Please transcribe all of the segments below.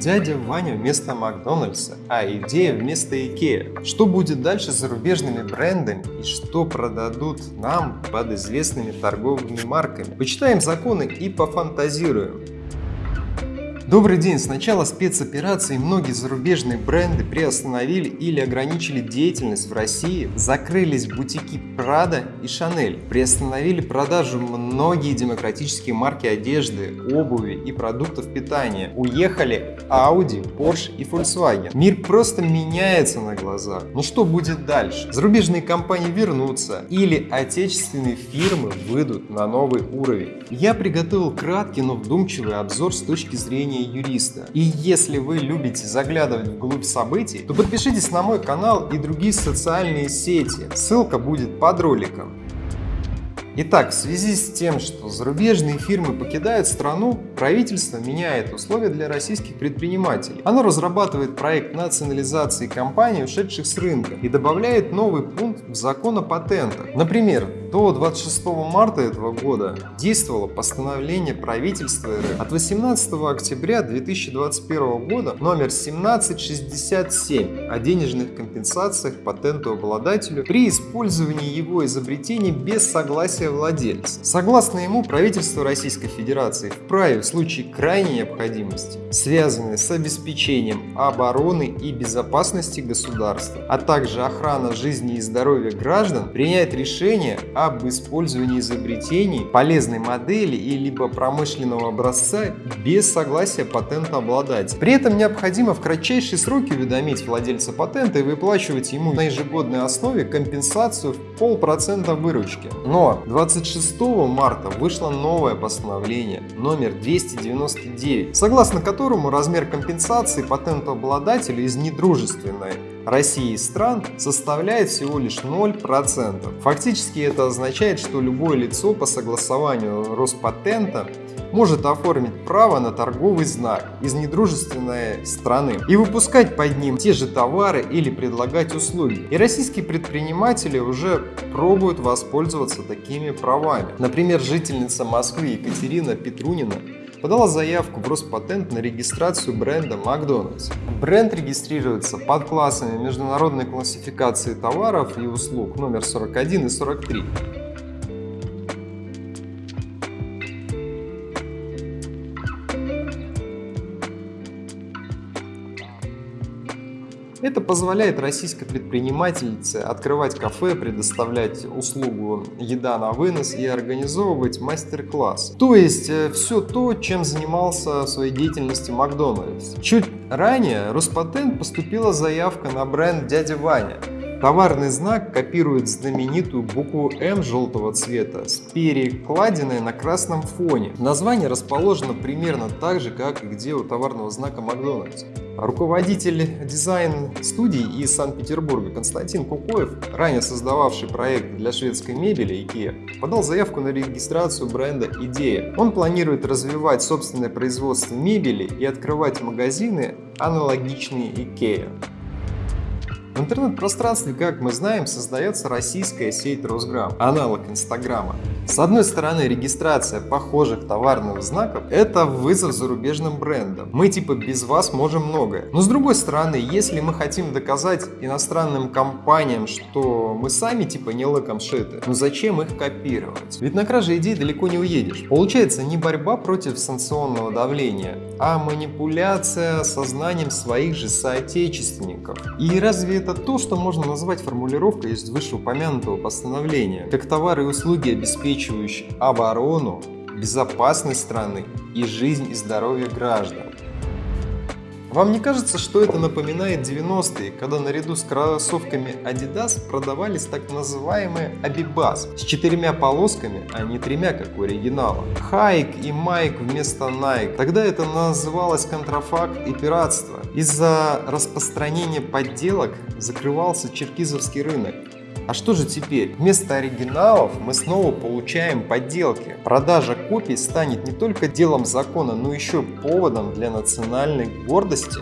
Дядя Ваня вместо Макдональдса, а идея вместо Икеа. Что будет дальше с зарубежными брендами и что продадут нам под известными торговыми марками? Почитаем законы и пофантазируем. Добрый день! С начала спецоперации многие зарубежные бренды приостановили или ограничили деятельность в России, закрылись бутики Prada и Chanel, приостановили продажу многие демократические марки одежды, обуви и продуктов питания, уехали Audi, Porsche и Volkswagen. Мир просто меняется на глазах. Но что будет дальше? Зарубежные компании вернутся или отечественные фирмы выйдут на новый уровень. Я приготовил краткий, но вдумчивый обзор с точки зрения мнение юриста. И если вы любите заглядывать вглубь событий, то подпишитесь на мой канал и другие социальные сети. Ссылка будет под роликом. Итак, в связи с тем, что зарубежные фирмы покидают страну, правительство меняет условия для российских предпринимателей. Оно разрабатывает проект национализации компаний, ушедших с рынка, и добавляет новый пункт в закон о патентах. Например, до 26 марта этого года действовало постановление правительства РФ от 18 октября 2021 года номер 1767 о денежных компенсациях патентообладателю при использовании его изобретений без согласия владельца. Согласно ему, правительство Российской Федерации вправе в случае крайней необходимости, связанной с обеспечением обороны и безопасности государства, а также охрана жизни и здоровья граждан, принять решение об использовании изобретений, полезной модели и либо промышленного образца без согласия патентообладателя. При этом необходимо в кратчайшие сроки уведомить владельца патента и выплачивать ему на ежегодной основе компенсацию в полпроцента выручки. Но 26 марта вышло новое постановление номер 299, согласно которому размер компенсации патентообладателя из недружественной России стран составляет всего лишь 0%. Фактически это означает, что любое лицо по согласованию Роспатента может оформить право на торговый знак из недружественной страны и выпускать под ним те же товары или предлагать услуги. И российские предприниматели уже пробуют воспользоваться такими правами. Например, жительница Москвы Екатерина Петрунина подала заявку в Роспатент на регистрацию бренда Макдональдс. Бренд регистрируется под классами международной классификации товаров и услуг номер 41 и 43. Это позволяет российской предпринимательнице открывать кафе, предоставлять услугу еда на вынос и организовывать мастер-класс. То есть э, все то, чем занимался в своей деятельности Макдональдс. Чуть ранее Роспатент поступила заявка на бренд «Дядя Ваня», Товарный знак копирует знаменитую букву М желтого цвета с перекладиной на красном фоне. Название расположено примерно так же, как и где у товарного знака Макдональдс. Руководитель дизайн-студии из Санкт-Петербурга Константин Кукоев, ранее создававший проект для шведской мебели IKEA, подал заявку на регистрацию бренда «Идея». Он планирует развивать собственное производство мебели и открывать магазины, аналогичные IKEA. В интернет-пространстве, как мы знаем, создается российская сеть Росграм, аналог Инстаграма. С одной стороны, регистрация похожих товарных знаков – это вызов зарубежным брендам. Мы типа без вас можем многое. Но с другой стороны, если мы хотим доказать иностранным компаниям, что мы сами типа не лыком шиты, ну зачем их копировать? Ведь на краже идей далеко не уедешь. Получается не борьба против санкционного давления, а манипуляция сознанием своих же соотечественников. И разве это то, что можно назвать формулировкой из вышеупомянутого постановления, как товары и услуги, обеспечивающие оборону, безопасность страны и жизнь и здоровье граждан. Вам не кажется, что это напоминает 90-е, когда наряду с кроссовками Adidas продавались так называемые Abibas с четырьмя полосками, а не тремя, как у оригинала? Хайк и Майк вместо Nike. Тогда это называлось контрафакт и пиратство. Из-за распространения подделок закрывался черкизовский рынок. А что же теперь? Вместо оригиналов мы снова получаем подделки. Продажа копий станет не только делом закона, но еще поводом для национальной гордости.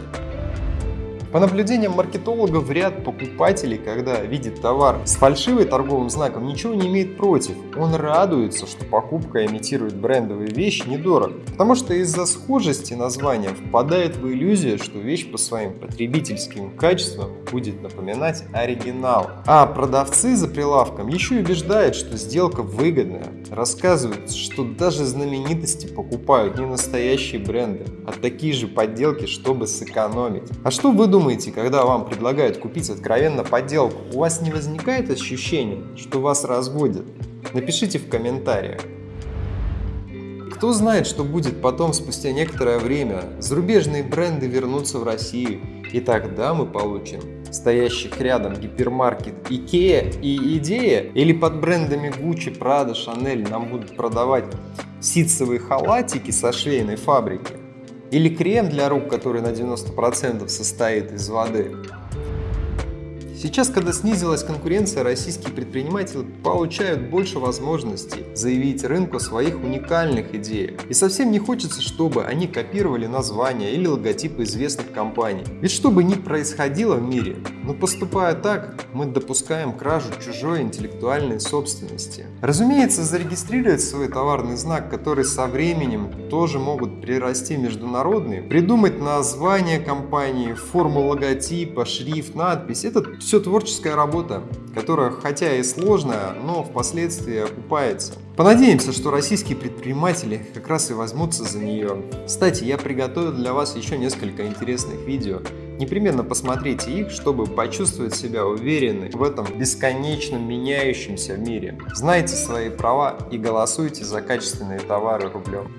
По наблюдениям маркетологов, ряд покупателей, когда видит товар с фальшивой торговым знаком, ничего не имеет против. Он радуется, что покупка имитирует брендовые вещи недорого, потому что из-за схожести названия впадает в иллюзию, что вещь по своим потребительским качествам будет напоминать оригинал. А продавцы за прилавком еще и убеждают, что сделка выгодная, рассказывают, что даже знаменитости покупают не настоящие бренды, а такие же подделки, чтобы сэкономить. А что вы думаете, когда вам предлагают купить откровенно подделку? У вас не возникает ощущения, что вас разводят? Напишите в комментариях. Кто знает, что будет потом, спустя некоторое время, зарубежные бренды вернутся в Россию, и тогда мы получим стоящих рядом гипермаркет IKEA и Идея, или под брендами Gucci, Prada, Chanel нам будут продавать ситцевые халатики со швейной фабрики, или крем для рук, который на 90% состоит из воды. Сейчас, когда снизилась конкуренция, российские предприниматели получают больше возможностей заявить рынку о своих уникальных идеях. И совсем не хочется, чтобы они копировали названия или логотипы известных компаний. Ведь что бы ни происходило в мире, но поступая так, мы допускаем кражу чужой интеллектуальной собственности. Разумеется, зарегистрировать свой товарный знак, который со временем тоже могут прирасти международные, придумать название компании, форму логотипа, шрифт, надпись – это все творческая работа, которая хотя и сложная, но впоследствии окупается. Понадеемся, что российские предприниматели как раз и возьмутся за нее. Кстати, я приготовил для вас еще несколько интересных видео. Непременно посмотрите их, чтобы почувствовать себя уверенной в этом бесконечном меняющемся мире. Знайте свои права и голосуйте за качественные товары рублем.